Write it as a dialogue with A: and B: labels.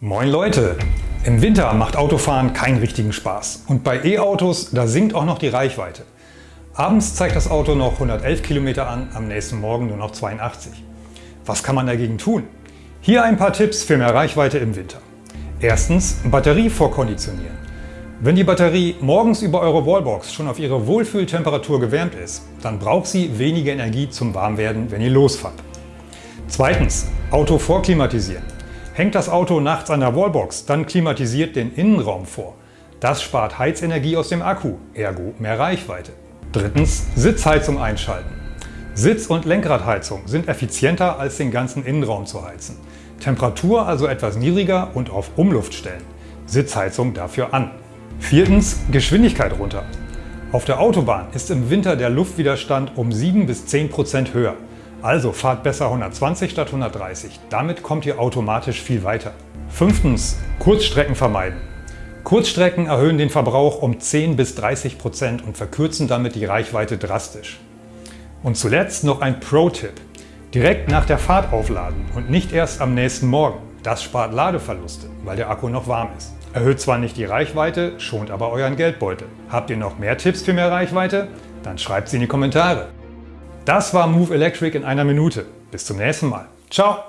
A: Moin Leute! Im Winter macht Autofahren keinen richtigen Spaß. Und bei E-Autos, da sinkt auch noch die Reichweite. Abends zeigt das Auto noch 111 Kilometer an, am nächsten Morgen nur noch 82. Was kann man dagegen tun? Hier ein paar Tipps für mehr Reichweite im Winter. Erstens Batterie vorkonditionieren. Wenn die Batterie morgens über eure Wallbox schon auf ihre Wohlfühltemperatur gewärmt ist, dann braucht sie weniger Energie zum Warmwerden, wenn ihr losfahrt. Zweitens Auto vorklimatisieren. Hängt das Auto nachts an der Wallbox, dann klimatisiert den Innenraum vor. Das spart Heizenergie aus dem Akku, ergo mehr Reichweite. Drittens Sitzheizung einschalten. Sitz- und Lenkradheizung sind effizienter als den ganzen Innenraum zu heizen. Temperatur also etwas niedriger und auf Umluft stellen. Sitzheizung dafür an. Viertens Geschwindigkeit runter. Auf der Autobahn ist im Winter der Luftwiderstand um 7 bis 10 Prozent höher. Also fahrt besser 120 statt 130. Damit kommt ihr automatisch viel weiter. Fünftens, Kurzstrecken vermeiden. Kurzstrecken erhöhen den Verbrauch um 10 bis 30 Prozent und verkürzen damit die Reichweite drastisch. Und zuletzt noch ein Pro-Tipp. Direkt nach der Fahrt aufladen und nicht erst am nächsten Morgen. Das spart Ladeverluste, weil der Akku noch warm ist. Erhöht zwar nicht die Reichweite, schont aber euren Geldbeutel. Habt ihr noch mehr Tipps für mehr Reichweite? Dann schreibt sie in die Kommentare. Das war Move Electric in einer Minute. Bis zum nächsten Mal. Ciao!